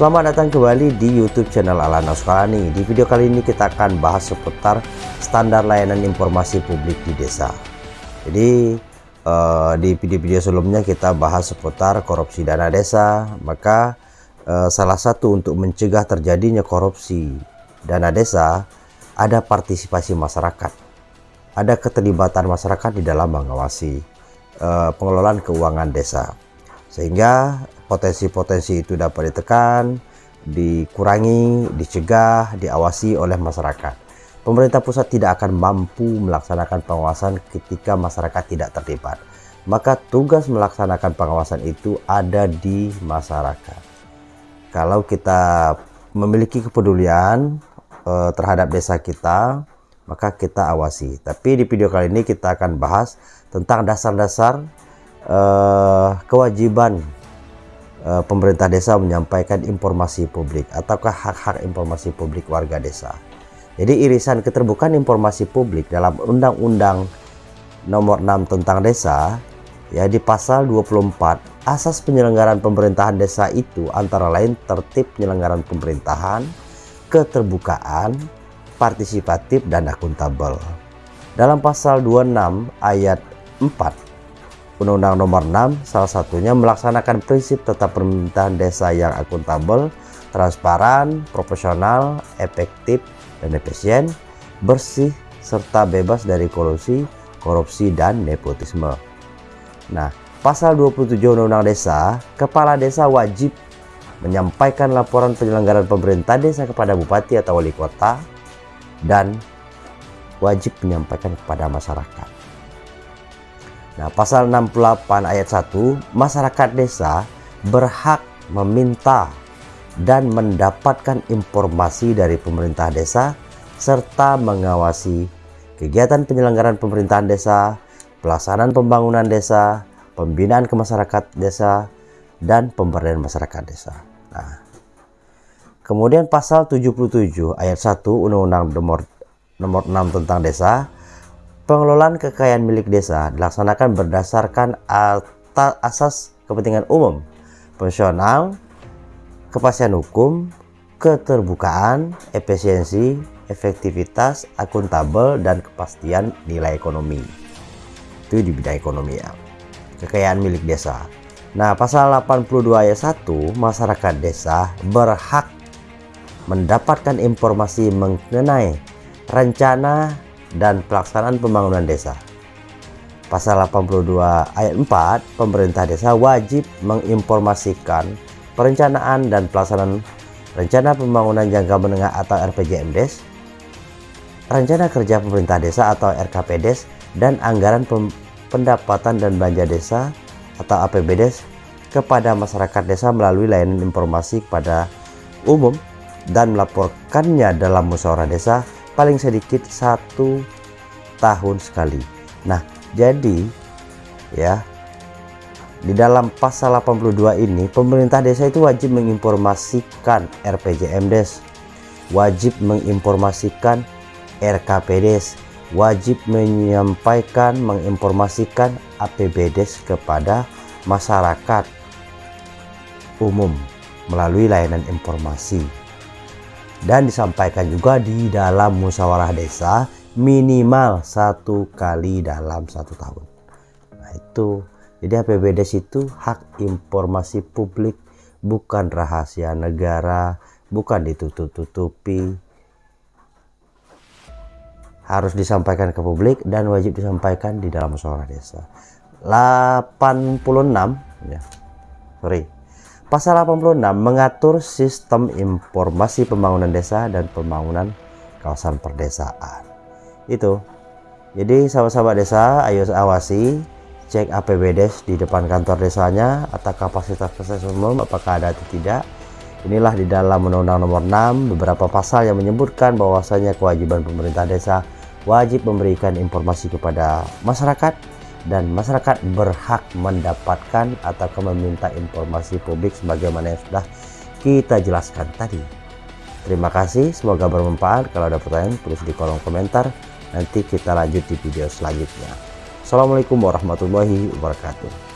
Selamat datang kembali di YouTube channel Alana Sukarani. Di video kali ini kita akan bahas seputar standar layanan informasi publik di desa. Jadi uh, di video-video sebelumnya kita bahas seputar korupsi dana desa. Maka uh, salah satu untuk mencegah terjadinya korupsi dana desa ada partisipasi masyarakat. Ada keterlibatan masyarakat di dalam mengawasi uh, pengelolaan keuangan desa. Sehingga potensi-potensi itu dapat ditekan, dikurangi, dicegah, diawasi oleh masyarakat. Pemerintah pusat tidak akan mampu melaksanakan pengawasan ketika masyarakat tidak terlibat. Maka tugas melaksanakan pengawasan itu ada di masyarakat. Kalau kita memiliki kepedulian eh, terhadap desa kita, maka kita awasi. Tapi di video kali ini kita akan bahas tentang dasar-dasar eh, kewajiban uh, pemerintah desa menyampaikan informasi publik ataukah hak-hak informasi publik warga desa. Jadi irisan keterbukaan informasi publik dalam Undang-Undang Nomor 6 tentang Desa ya di pasal 24 asas penyelenggaraan pemerintahan desa itu antara lain tertib penyelenggaraan pemerintahan, keterbukaan, partisipatif dan akuntabel. Dalam pasal 26 ayat 4 Undang-Undang Nomor 6 salah satunya melaksanakan prinsip tetap pemerintahan desa yang akuntabel, transparan, proporsional, efektif, dan efisien, bersih, serta bebas dari korupsi, korupsi, dan nepotisme. Nah, pasal 27 Undang-Undang Desa, Kepala Desa wajib menyampaikan laporan penyelenggaraan pemerintah desa kepada bupati atau wali kota dan wajib menyampaikan kepada masyarakat. Nah, pasal 68 ayat 1, masyarakat desa berhak meminta dan mendapatkan informasi dari pemerintah desa serta mengawasi kegiatan penyelenggaraan pemerintahan desa, pelaksanaan pembangunan desa, pembinaan ke masyarakat desa, dan pemberdayaan masyarakat desa. Nah, kemudian pasal 77 ayat 1 Undang-Undang nomor nomor 6 tentang desa Pengelolaan kekayaan milik desa dilaksanakan berdasarkan asas kepentingan umum, fungsional, kepastian hukum, keterbukaan, efisiensi, efektivitas, akuntabel, dan kepastian nilai ekonomi. Itu di bidang ekonomi ya. Kekayaan milik desa. Nah, pasal 82 ayat 1, masyarakat desa berhak mendapatkan informasi mengenai rencana dan pelaksanaan pembangunan desa. Pasal 82 ayat 4, pemerintah desa wajib menginformasikan perencanaan dan pelaksanaan rencana pembangunan jangka menengah atau RPJMDes, rencana kerja pemerintah desa atau RKPDes, dan anggaran pendapatan dan belanja desa atau APBDes kepada masyarakat desa melalui layanan informasi kepada umum dan melaporkannya dalam musyawarah desa paling sedikit satu tahun sekali. Nah, jadi ya di dalam pasal 82 ini pemerintah desa itu wajib menginformasikan RPJMDes, wajib menginformasikan RKPDes, wajib menyampaikan menginformasikan APBDes kepada masyarakat umum melalui layanan informasi dan disampaikan juga di dalam musyawarah desa minimal satu kali dalam satu tahun. Nah itu, jadi APBDes itu hak informasi publik, bukan rahasia negara, bukan ditutup-tutupi. Harus disampaikan ke publik dan wajib disampaikan di dalam musyawarah desa. 86 ya. Sorry. Pasal 86 mengatur sistem informasi pembangunan desa dan pembangunan kawasan perdesaan. Itu. Jadi sahabat-sahabat desa, ayo awasi, cek APBDes di depan kantor desanya atau kapasitas fasilitas umum apakah ada atau tidak. Inilah di dalam Undang-Undang Nomor 6 beberapa pasal yang menyebutkan bahwasanya kewajiban pemerintah desa wajib memberikan informasi kepada masyarakat dan masyarakat berhak mendapatkan atau meminta informasi publik sebagaimana yang sudah kita jelaskan tadi. Terima kasih, semoga bermanfaat. Kalau ada pertanyaan, tulis di kolom komentar. Nanti kita lanjut di video selanjutnya. Assalamualaikum warahmatullahi wabarakatuh.